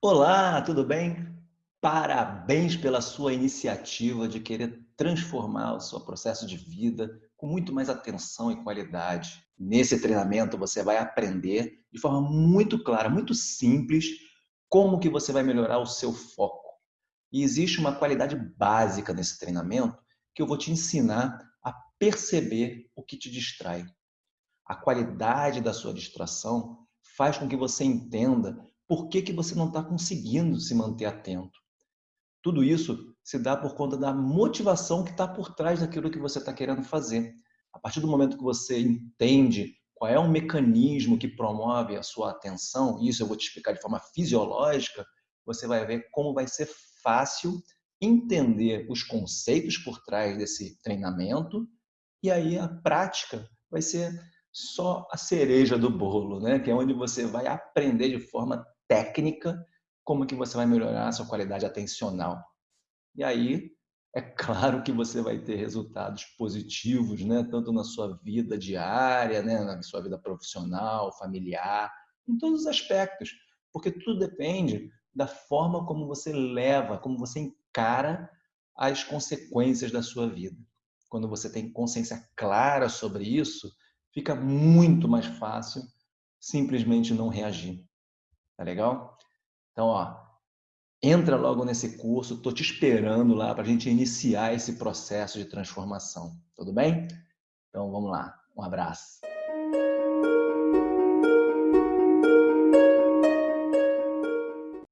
Olá, tudo bem? Parabéns pela sua iniciativa de querer transformar o seu processo de vida com muito mais atenção e qualidade. Nesse treinamento você vai aprender de forma muito clara, muito simples, como que você vai melhorar o seu foco. E existe uma qualidade básica nesse treinamento que eu vou te ensinar a perceber o que te distrai. A qualidade da sua distração faz com que você entenda por que, que você não está conseguindo se manter atento. Tudo isso se dá por conta da motivação que está por trás daquilo que você está querendo fazer. A partir do momento que você entende qual é o mecanismo que promove a sua atenção, e isso eu vou te explicar de forma fisiológica, você vai ver como vai ser fácil entender os conceitos por trás desse treinamento, e aí a prática vai ser só a cereja do bolo, né? que é onde você vai aprender de forma técnica como que você vai melhorar a sua qualidade atencional. E aí, é claro que você vai ter resultados positivos, né? tanto na sua vida diária, né? na sua vida profissional, familiar, em todos os aspectos, porque tudo depende da forma como você leva, como você encara as consequências da sua vida. Quando você tem consciência clara sobre isso, fica muito mais fácil simplesmente não reagir. Tá legal? Então, ó, entra logo nesse curso, estou te esperando lá para a gente iniciar esse processo de transformação. Tudo bem? Então, vamos lá. Um abraço.